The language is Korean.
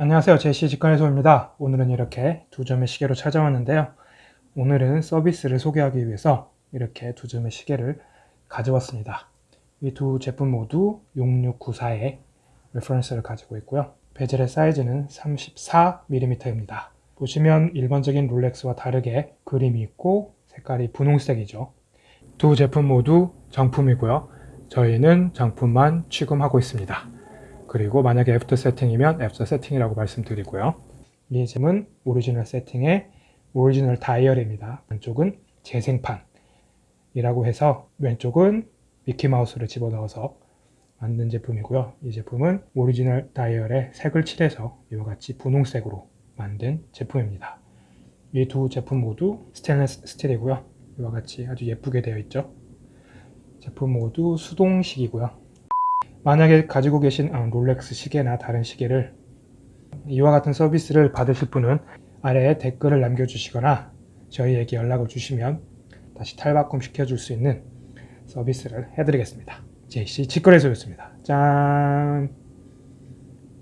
안녕하세요. 제시 직관의소입니다. 오늘은 이렇게 두 점의 시계로 찾아왔는데요. 오늘은 서비스를 소개하기 위해서 이렇게 두 점의 시계를 가져왔습니다. 이 두 제품 모두 6694의 reference를 가지고 있고요. 베젤의 사이즈는 34mm입니다. 보시면 일반적인 롤렉스와 다르게 그림이 있고 색깔이 분홍색이죠. 두 제품 모두 정품이고요. 저희는 정품만 취급하고 있습니다 그리고 만약에 after setting이면 after setting이라고 말씀드리고요. 이 제품은 오리지널 세팅의 오리지널 다이얼입니다. 왼쪽은 재생판이라고 해서 왼쪽은 미키마우스를 집어넣어서 만든 제품이고요. 이 제품은 오리지널 다이얼에 색을 칠해서 이와 같이 분홍색으로 만든 제품입니다. 이 두 제품 모두 스테인리스 스틸이고요. 이와 같이 아주 예쁘게 되어 있죠. 제품 모두 수동식이고요. 만약에 가지고 계신 아, 롤렉스 시계나 다른 시계를 이와 같은 서비스를 받으실 분은 아래에 댓글을 남겨주시거나 저희에게 연락을 주시면 다시 탈바꿈 시켜줄 수 있는 서비스를 해드리겠습니다. JC 직거래소였습니다. 짠!